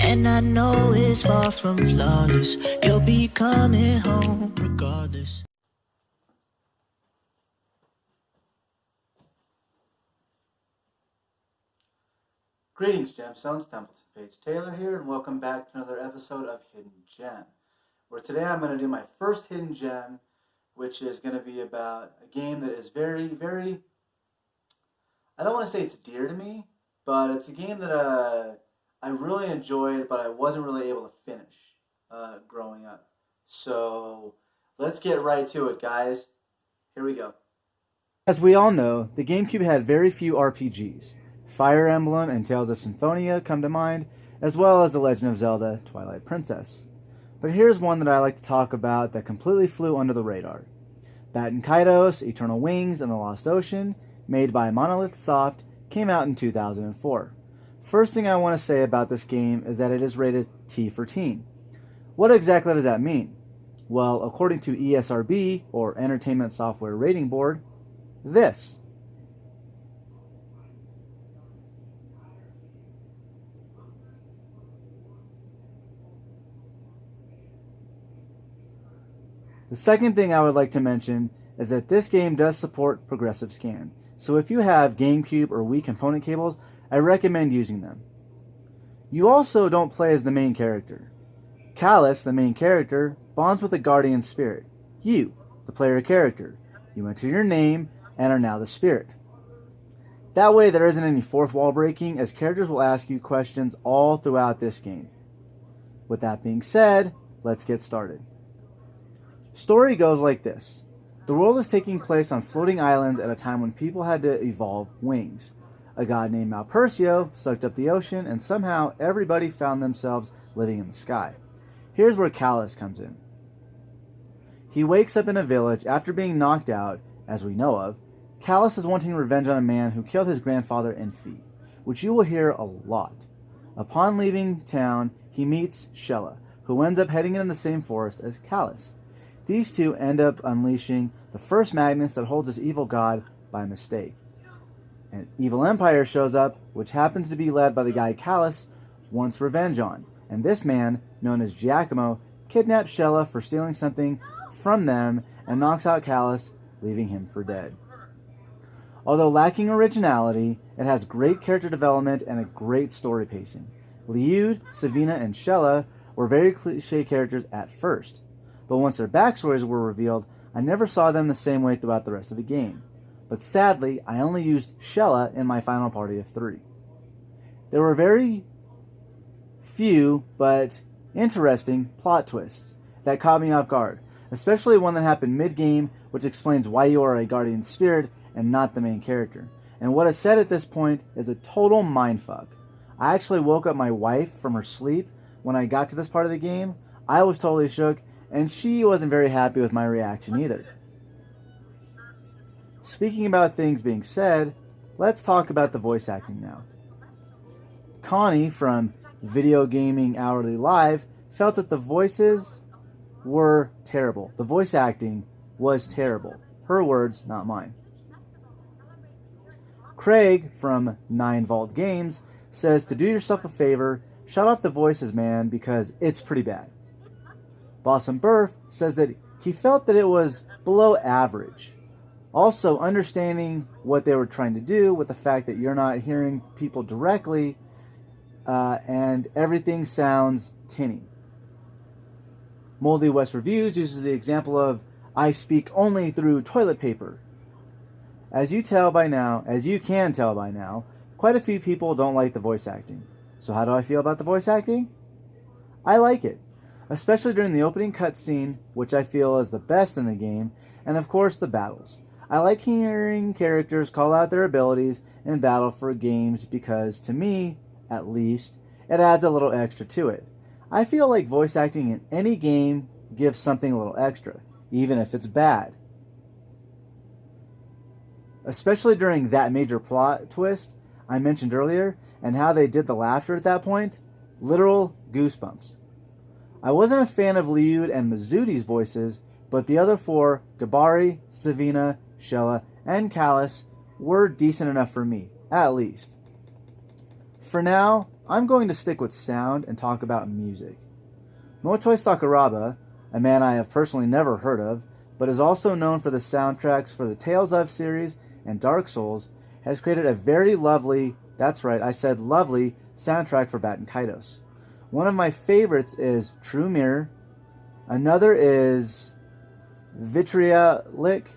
And I know it's far from flawless, you'll be coming home regardless. Greetings, Gemstones. Templeton Page Taylor here, and welcome back to another episode of Hidden Gem. Where today I'm going to do my first Hidden Gem, which is going to be about a game that is very, very. I don't want to say it's dear to me, but it's a game that uh, I really enjoyed, but I wasn't really able to finish uh, growing up. So let's get right to it, guys. Here we go. As we all know, the GameCube had very few RPGs. Fire Emblem and Tales of Symphonia come to mind, as well as The Legend of Zelda Twilight Princess. But here's one that I like to talk about that completely flew under the radar. Baten Kaitos, Eternal Wings, and the Lost Ocean, made by Monolith Soft, came out in 2004. First thing I want to say about this game is that it is rated T for teen. What exactly does that mean? Well, according to ESRB, or Entertainment Software Rating Board, this. The second thing I would like to mention is that this game does support progressive scan. So if you have GameCube or Wii component cables, I recommend using them. You also don't play as the main character. Kalas, the main character, bonds with the guardian spirit. You, the player character. You enter your name and are now the spirit. That way there isn't any fourth wall breaking as characters will ask you questions all throughout this game. With that being said, let's get started. Story goes like this. The world is taking place on floating islands at a time when people had to evolve wings. A god named Malpercio sucked up the ocean, and somehow everybody found themselves living in the sky. Here's where Kalas comes in. He wakes up in a village after being knocked out, as we know of. Kalas is wanting revenge on a man who killed his grandfather Enfi, which you will hear a lot. Upon leaving town, he meets Xelha, who ends up heading in the same forest as Kalas. These two end up unleashing the first Magnus that holds this evil god by mistake. An evil empire shows up, which happens to be led by the guy Kalas wants revenge on. And this man, known as Giacomo, kidnaps Xelha for stealing something from them and knocks out Kalas, leaving him for dead. Although lacking originality, it has great character development and a great story pacing. Lyude, Savyna, and Xelha were very cliche characters at first, but once their backstories were revealed, I never saw them the same way throughout the rest of the game. But sadly, I only used Xelha in my final party of three. There were very few, but interesting plot twists that caught me off guard, especially one that happened mid game, which explains why you are a guardian spirit and not the main character. And what is said at this point is a total mindfuck. I actually woke up my wife from her sleep when I got to this part of the game. I was totally shook, and she wasn't very happy with my reaction either. Speaking about things being said, let's talk about the voice acting now. Connie from Video Gaming Hourly Live felt that the voices were terrible. The voice acting was terrible. Her words, not mine. Craig from 9 Vault Games says to do yourself a favor, shut off the voices, man, because it's pretty bad. Bossum Burf says that he felt that it was below average. Also, understanding what they were trying to do with the fact that you're not hearing people directly uh, and everything sounds tinny. Moldy West Reviews uses the example of I speak only through toilet paper. As you tell by now, as you can tell by now, quite a few people don't like the voice acting. So how do I feel about the voice acting? I like it especially during the opening cutscene, which I feel is the best in the game, and of course the battles. I like hearing characters call out their abilities in battle for games because, to me, at least, it adds a little extra to it. I feel like voice acting in any game gives something a little extra, even if it's bad. Especially during that major plot twist I mentioned earlier, and how they did the laughter at that point, literal goosebumps. I wasn't a fan of Lyude and Mizuti's voices, but the other four, Gibari, Savyna, Xelha, and Kalas, were decent enough for me. at least. For now, I'm going to stick with sound and talk about music. Motoi Sakuraba, a man I have personally never heard of, but is also known for the soundtracks for the Tales of series and Dark Souls, has created a very lovely, that's right, I said lovely, soundtrack for Baten Kaitos. One of my favorites is True Mirror. Another is Vitriolic,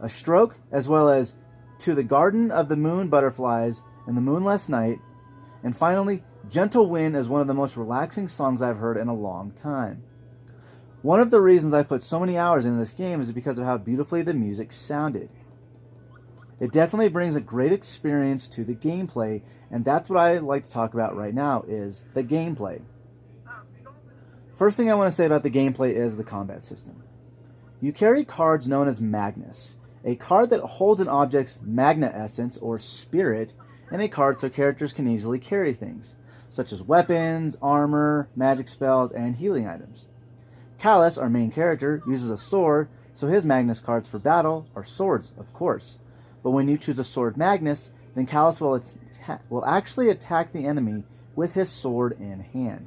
A Stroke, as well as To the Garden of the Moon Butterflies and the Moonless Night. And finally, Gentle Wind is one of the most relaxing songs I've heard in a long time. One of the reasons I put so many hours into this game is because of how beautifully the music sounded. It definitely brings a great experience to the gameplay, and that's what I like to talk about right now is the gameplay. First thing I want to say about the gameplay is the combat system. You carry cards known as Magnus, a card that holds an object's magna essence or spirit, and a card so characters can easily carry things, such as weapons, armor, magic spells, and healing items. Kalas, our main character, uses a sword, so his Magnus cards for battle are swords, of course. But when you choose a sword Magnus, then Kalas will, will actually attack the enemy with his sword in hand.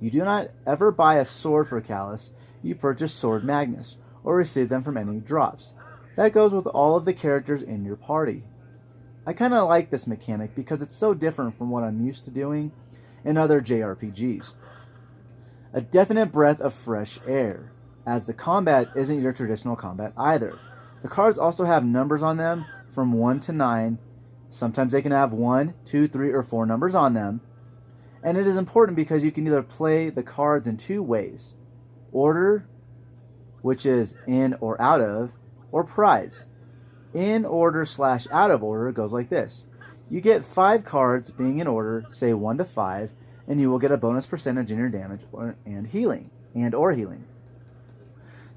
You do not ever buy a sword for Kalas, you purchase Sword Magnus, or receive them from enemy drops. That goes with all of the characters in your party. I kind of like this mechanic because it's so different from what I'm used to doing in other JRPGs. A definite breath of fresh air, as the combat isn't your traditional combat either. The cards also have numbers on them from 1 to 9. Sometimes they can have 1, 2, 3, or 4 numbers on them. And it is important because you can either play the cards in two ways order, which is in or out of, or prize. In order slash out of order goes like this you get 5 cards being in order, say 1 to 5, and you will get a bonus percentage in your damage or, and healing and or healing.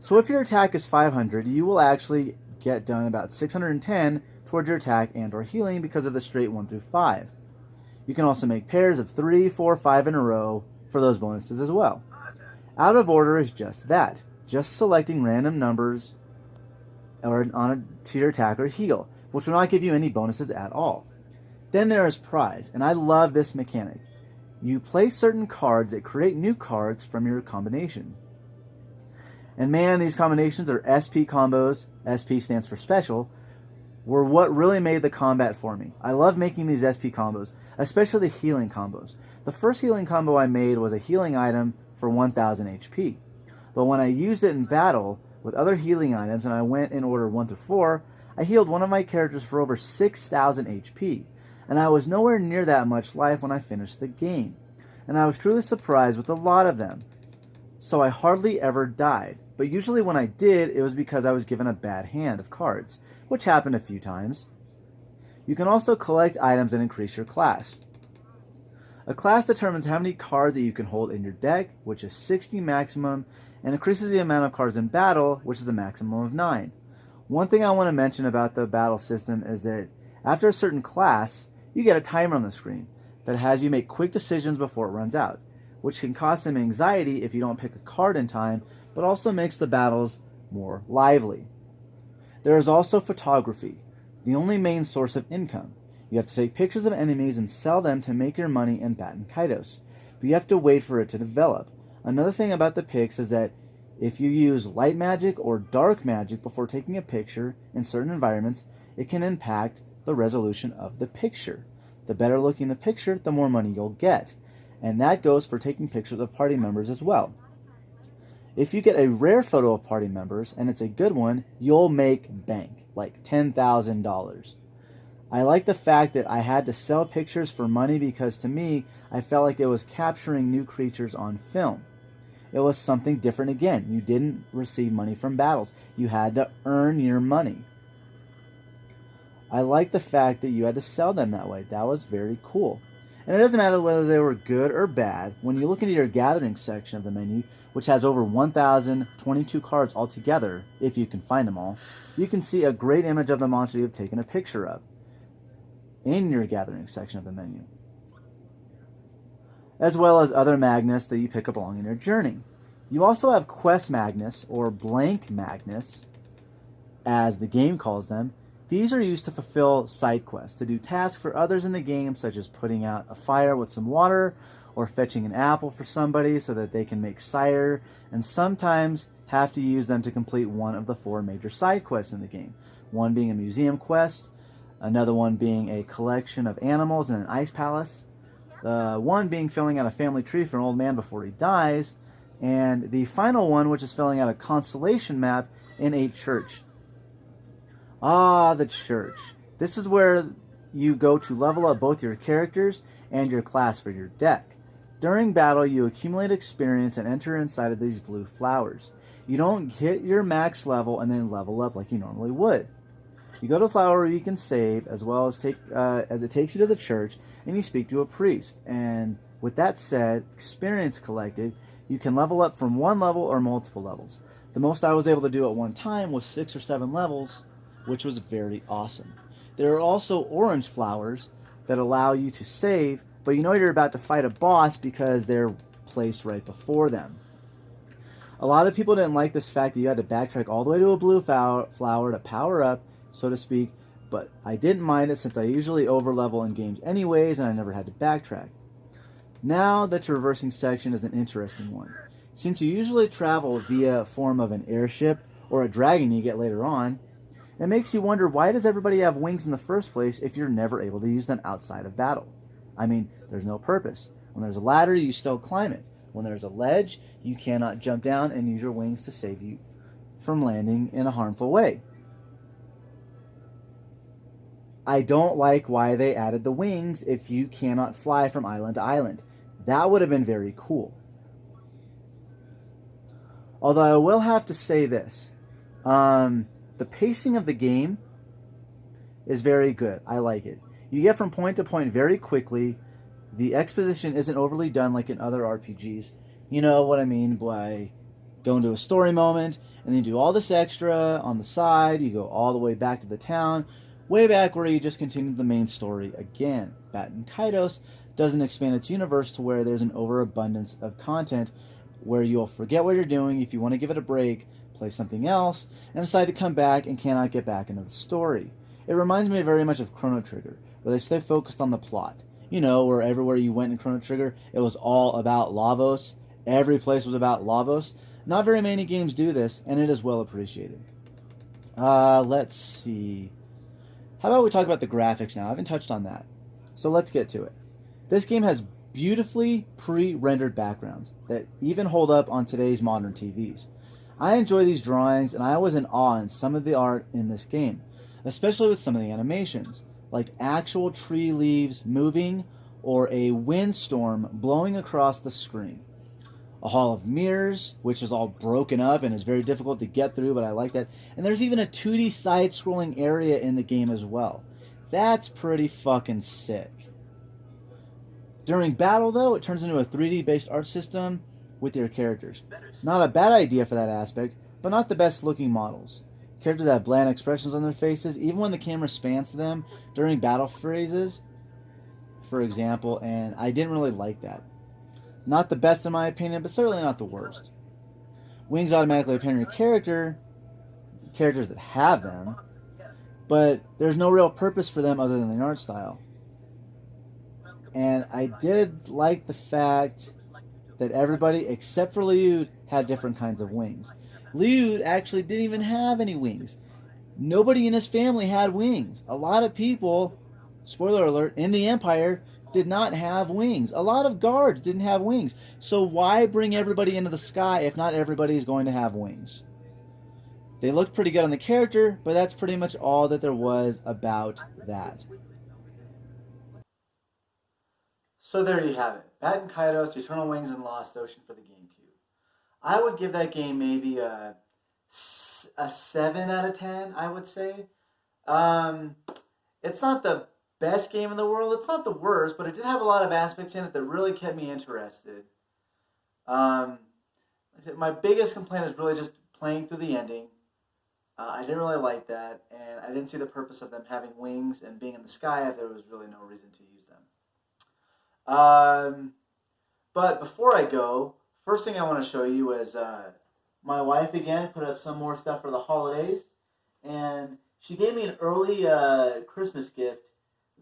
So if your attack is 500, you will actually get done about 610 towards your attack and or healing because of the straight 1 through 5. You can also make pairs of 3, 4, 5 in a row for those bonuses as well. Out of order is just that, just selecting random numbers or on a, to your attack or heal, which will not give you any bonuses at all. Then there is prize, and I love this mechanic. You play certain cards that create new cards from your combination. And man, these combinations are SP combos, SP stands for special, were what really made the combat for me. I love making these SP combos, especially the healing combos. The first healing combo I made was a healing item for 1000 HP. But when I used it in battle with other healing items and I went in order 1 through 4, I healed one of my characters for over 6000 HP. And I was nowhere near that much life when I finished the game. And I was truly surprised with a lot of them. So I hardly ever died. But usually when I did, it was because I was given a bad hand of cards, which happened a few times. You can also collect items and increase your class. A class determines how many cards that you can hold in your deck, which is 60 maximum, and increases the amount of cards in battle, which is a maximum of 9. One thing I want to mention about the battle system is that after a certain class, you get a timer on the screen that has you make quick decisions before it runs out, which can cause some anxiety if you don't pick a card in time, but also makes the battles more lively. There is also photography, the only main source of income. You have to take pictures of enemies and sell them to make your money in Baten Kaitos, but you have to wait for it to develop. Another thing about the pics is that if you use light magic or dark magic before taking a picture in certain environments, it can impact the resolution of the picture. The better looking the picture, the more money you'll get. And that goes for taking pictures of party members as well. If you get a rare photo of party members and it's a good one, you'll make bank, like $10,000. I like the fact that I had to sell pictures for money because to me, I felt like it was capturing new creatures on film. It was something different again. You didn't receive money from battles, you had to earn your money. I like the fact that you had to sell them that way. That was very cool. And it doesn't matter whether they were good or bad. When you look into your gathering section of the menu, which has over 1,022 cards altogether, if you can find them all, you can see a great image of the monster you've taken a picture of in your gathering section of the menu, as well as other Magnus that you pick up along in your journey. You also have Quest Magnus, or Blank Magnus, as the game calls them, These are used to fulfill side quests, to do tasks for others in the game, such as putting out a fire with some water or fetching an apple for somebody so that they can make cider, and sometimes have to use them to complete one of the four major side quests in the game. One being a museum quest, another one being a collection of animals in an ice palace, the one being filling out a family tree for an old man before he dies, and the final one, which is filling out a constellation map in a church. Ah, the church. This is where you go to level up both your characters and your class for your deck. During battle, you accumulate experience and enter inside of these blue flowers. You don't hit your max level and then level up like you normally would. You go to flower you can save, as well as take uh, as it takes you to the church, and you speak to a priest. And with that said, experience collected, you can level up from one level or multiple levels. The most I was able to do at one time was six or seven levels, which was very awesome. There are also orange flowers that allow you to save, but you know you're about to fight a boss because they're placed right before them. A lot of people didn't like this fact that you had to backtrack all the way to a blue flower to power up, so to speak, but I didn't mind it since I usually overlevel in games anyways and I never had to backtrack. Now the traversing section is an interesting one. Since you usually travel via a form of an airship or a dragon you get later on, it makes you wonder why does everybody have wings in the first place if you're never able to use them outside of battle? I mean, there's no purpose. When there's a ladder, you still climb it. When there's a ledge, you cannot jump down and use your wings to save you from landing in a harmful way. I don't like why they added the wings if you cannot fly from island to island. That would have been very cool. Although I will have to say this. Um, the pacing of the game is very good. I like it. You get from point to point very quickly. The exposition isn't overly done like in other RPGs. You know what I mean by going to a story moment and then you do all this extra on the side. You go all the way back to the town, way back where you just continue the main story again. Baten Kaitos doesn't expand its universe to where there's an overabundance of content where you'll forget what you're doing if you want to give it a break play something else, and decide to come back and cannot get back into the story. It reminds me very much of Chrono Trigger, where they stay focused on the plot. You know, where everywhere you went in Chrono Trigger, it was all about Lavos. Every place was about Lavos. Not very many games do this, and it is well appreciated. Uh, let's see. How about we talk about the graphics now? I haven't touched on that. So let's get to it. This game has beautifully pre rendered backgrounds that even hold up on today's modern TVs. I enjoy these drawings and I was in awe in some of the art in this game, especially with some of the animations, like actual tree leaves moving or a windstorm blowing across the screen. A hall of mirrors, which is all broken up and is very difficult to get through, but I like that. And there's even a 2D side scrolling area in the game as well. That's pretty fucking sick. During battle, though, it turns into a 3D based art system with your characters. Not a bad idea for that aspect, but not the best looking models. Characters have bland expressions on their faces, even when the camera spans to them during battle phrases, for example, and I didn't really like that. Not the best in my opinion, but certainly not the worst. Wings automatically appear in your character, characters that have them, but there's no real purpose for them other than the art style. And I did like the fact that everybody except for Lyude had different kinds of wings. Lyude actually didn't even have any wings. Nobody in his family had wings. A lot of people, spoiler alert, in the Empire did not have wings. A lot of guards didn't have wings. So why bring everybody into the sky if not everybody is going to have wings? They looked pretty good on the character, but that's pretty much all that there was about that. So there you have it. Baten Kaitos, Eternal Wings, and Lost Ocean for the GameCube. I would give that game maybe a, a 7 out of 10, I would say. Um, it's not the best game in the world. It's not the worst, but it did have a lot of aspects in it that really kept me interested. Um, my biggest complaint is really just playing through the ending. Uh, I didn't really like that, and I didn't see the purpose of them having wings and being in the sky if there was really no reason to use. Um, but before I go, first thing I want to show you is uh, my wife again put up some more stuff for the holidays. And She gave me an early uh, Christmas gift,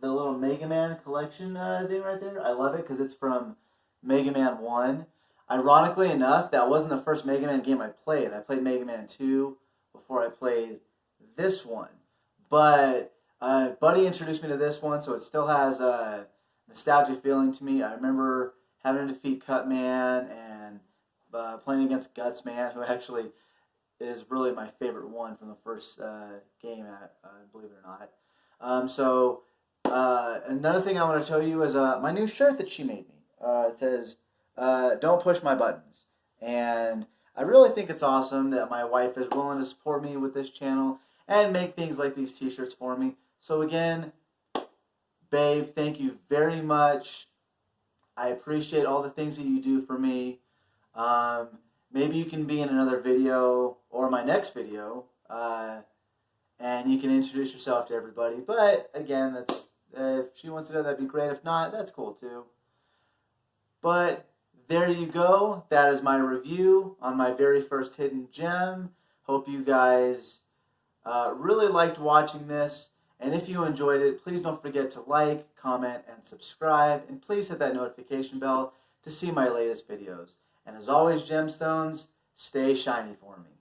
the little Mega Man collection uh, thing right there. I love it because it's from Mega Man 1. Ironically enough, that wasn't the first Mega Man game I played. I played Mega Man 2 before I played this one. But uh, Buddy introduced me to this one, so it still has a nostalgia feeling to me. I remember having to defeat Cutman and uh, playing against Gutsman, who actually is really my favorite one from the first uh, game, uh, believe it or not. Um, so uh, another thing I want to show you is uh, my new shirt that she made me. Uh, it says, "Don't push my buttons," and I really think it's awesome that my wife is willing to support me with this channel and make things like these T-shirts for me. So again, babe, thank you very much. I appreciate all the things that you do for me. Um, maybe you can be in another video or my next video, uh, and you can introduce yourself to everybody. But again, that's uh, if she wants to do that, that'd be great. If not, that's cool too. But there you go. That is my review on my very first hidden gem. Hope you guys uh, really liked watching this. And if you enjoyed it, please don't forget to like, comment, and subscribe. And please hit that notification bell to see my latest videos. And as always, gemstones, stay shiny for me.